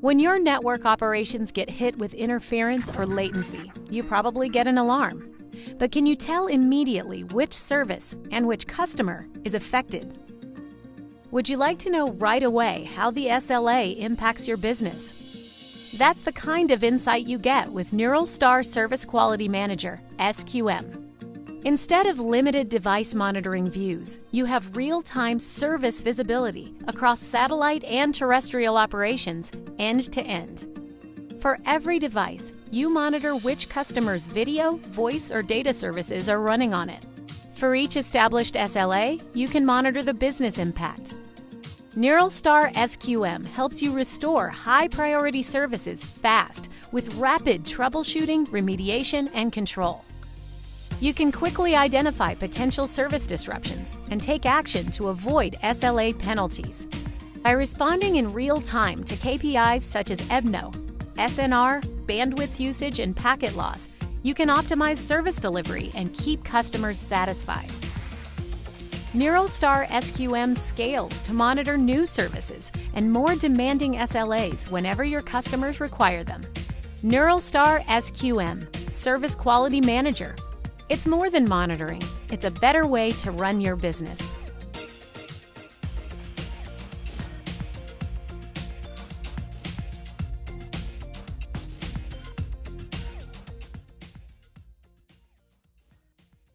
When your network operations get hit with interference or latency, you probably get an alarm. But can you tell immediately which service and which customer is affected? Would you like to know right away how the SLA impacts your business? That's the kind of insight you get with NeuralStar Service Quality Manager, SQM. Instead of limited device monitoring views, you have real time service visibility across satellite and terrestrial operations end to end. For every device, you monitor which customer's video, voice, or data services are running on it. For each established SLA, you can monitor the business impact. NeuralStar SQM helps you restore high priority services fast with rapid troubleshooting, remediation, and control. You can quickly identify potential service disruptions and take action to avoid SLA penalties. By responding in real time to KPIs such as EBNO, SNR, bandwidth usage, and packet loss, you can optimize service delivery and keep customers satisfied. NeuralStar SQM scales to monitor new services and more demanding SLAs whenever your customers require them. NeuralStar SQM, Service Quality Manager, it's more than monitoring, it's a better way to run your business.